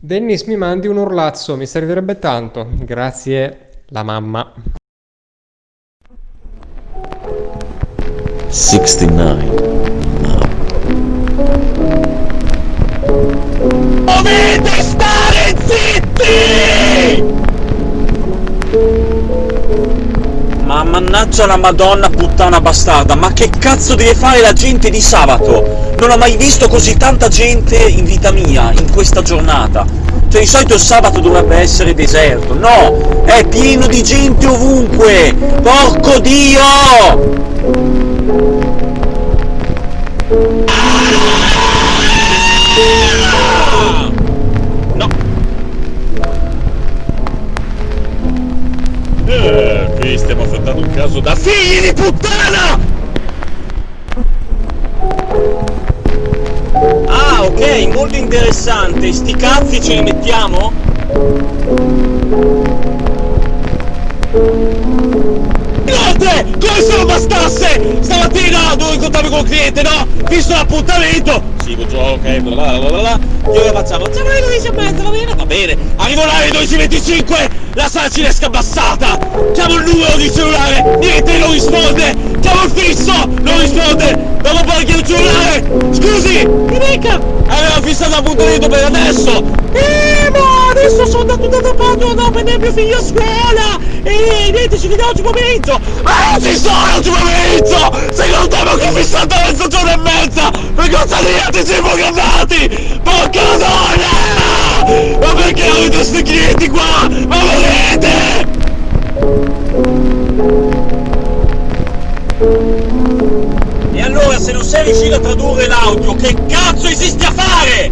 Dennis mi mandi un urlazzo, mi servirebbe tanto. Grazie, la mamma. 69 mannaggia la madonna puttana bastarda, ma che cazzo deve fare la gente di sabato? Non ho mai visto così tanta gente in vita mia, in questa giornata. Cioè di solito il sabato dovrebbe essere deserto, no! È pieno di gente ovunque! Porco Dio! Caso da Figli di puttana! Ah, ok, molto interessante. Sti cazzi ce li mettiamo? Cliente, no? Visto l'appuntamento! Sì, buongiorno, ok, bla bla bla. Che ora facciamo? Facciamo le 12 e mezza, va bene? Va bene. Arrivo là alle 12.25, la sala cinesca abbassata. Chiamo il numero di cellulare, niente, non risponde. Chiamo il fisso, non risponde. Dopo poi chiedo il cellulare. Scusi, mi dica. Aveva fissato l'appuntamento per adesso. Eh, ma adesso sono andato da parte, andavo a prendere mio figlio a scuola. E niente, ci vediamo oggi pomeriggio. Ma non ci sono oggi pomeriggio. Fissato a mezzogiorno e mezza. Per cosa di anticipo programmati. Porca madonna. Ma perché avete questi clienti qua? Ma volete? E allora se non sei riuscito a tradurre l'audio, che cazzo esisti a fare?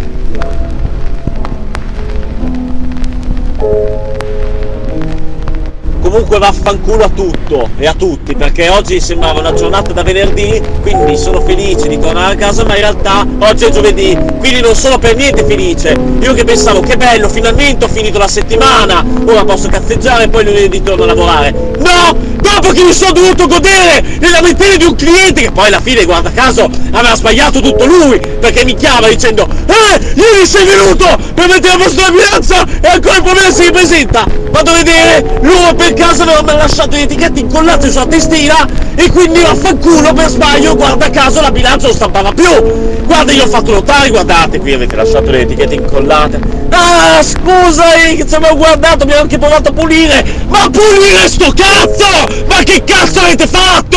Comunque vaffanculo a tutto e a tutti, perché oggi sembrava una giornata da venerdì, quindi sono felice di tornare a casa, ma in realtà oggi è giovedì, quindi non sono per niente felice. Io che pensavo, che bello, finalmente ho finito la settimana, ora posso cazzeggiare e poi lunedì torno a lavorare. No! Dopo che mi sono dovuto godere le lamentele di un cliente che poi alla fine, guarda caso, aveva sbagliato tutto lui, perché mi chiama dicendo Eh, ieri sei venuto per mettere a posto la bilanza e ancora il problema si ripresenta! Vado a vedere, lui per caso aveva lasciato le etichette incollate sulla testina e quindi vaffanculo per sbaglio, guarda caso, la bilancia non stampava più! Guarda, io ho fatto notare, guardate, qui avete lasciato le etichette incollate. Ah, scusa, eh, ci avevo guardato, abbiamo anche provato a pulire! Ma pulire sto cazzo! Ma che cazzo avete fatto?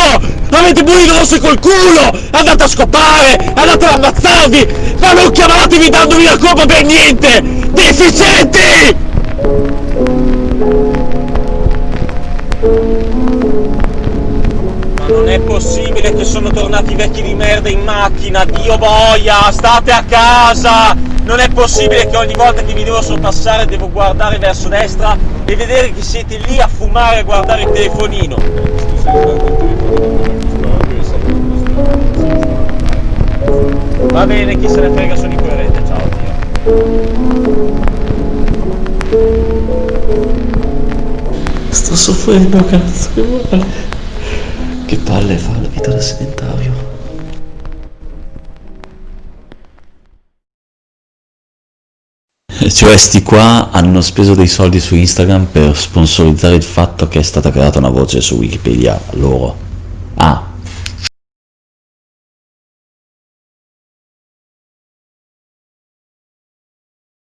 Avete pulito rosso col culo! Andate a scopare! Andate ad ammazzarvi! Ma non chiamatevi dandovi la colpa per niente! Deficienti! Ma non è possibile che sono tornati vecchi di merda in macchina, Dio boia, state a casa! Non è possibile che ogni volta che vi devo sorpassare devo guardare verso destra e vedere che siete lì a fumare e a guardare il telefonino. Va bene, chi se ne frega sono incoerente, ciao Dio. Sto soffrendo, cazzo, che male. Che palle fa la vita da sedentario. Cioè, sti qua hanno speso dei soldi su Instagram per sponsorizzare il fatto che è stata creata una voce su Wikipedia loro. Ah,